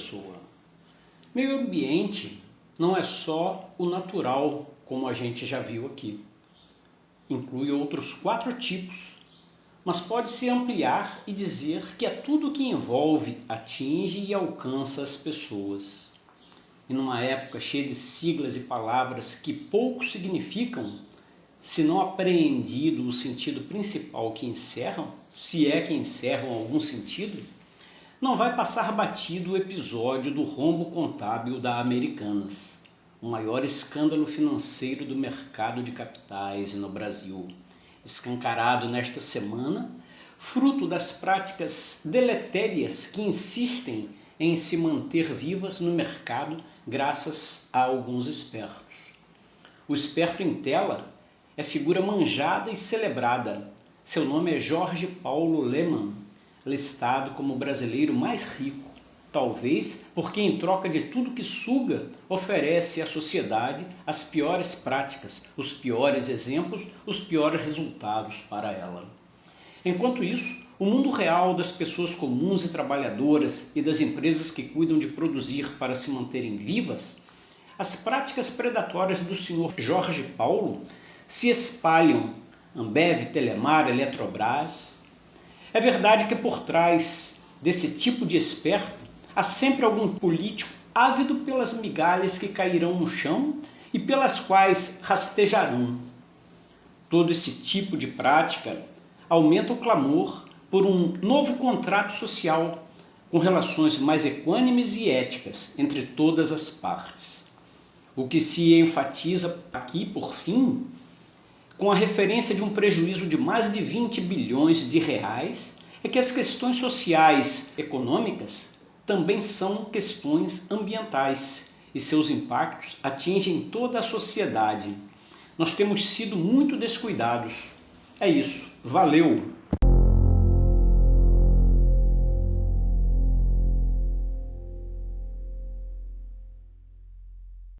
pessoa. Meio ambiente não é só o natural, como a gente já viu aqui. Inclui outros quatro tipos, mas pode-se ampliar e dizer que é tudo que envolve, atinge e alcança as pessoas. E numa época cheia de siglas e palavras que pouco significam, se não apreendido o sentido principal que encerram, se é que encerram algum sentido, não vai passar batido o episódio do rombo contábil da Americanas, o maior escândalo financeiro do mercado de capitais no Brasil, escancarado nesta semana, fruto das práticas deletérias que insistem em se manter vivas no mercado graças a alguns espertos. O esperto em tela é figura manjada e celebrada. Seu nome é Jorge Paulo Lehmann, listado como o brasileiro mais rico, talvez porque em troca de tudo que suga, oferece à sociedade as piores práticas, os piores exemplos, os piores resultados para ela. Enquanto isso, o mundo real das pessoas comuns e trabalhadoras e das empresas que cuidam de produzir para se manterem vivas, as práticas predatórias do senhor Jorge Paulo se espalham Ambev, Telemar, Eletrobras. É verdade que por trás desse tipo de esperto há sempre algum político ávido pelas migalhas que cairão no chão e pelas quais rastejarão. Todo esse tipo de prática aumenta o clamor por um novo contrato social com relações mais equânimes e éticas entre todas as partes. O que se enfatiza aqui, por fim, com a referência de um prejuízo de mais de 20 bilhões de reais, é que as questões sociais econômicas também são questões ambientais e seus impactos atingem toda a sociedade. Nós temos sido muito descuidados. É isso. Valeu!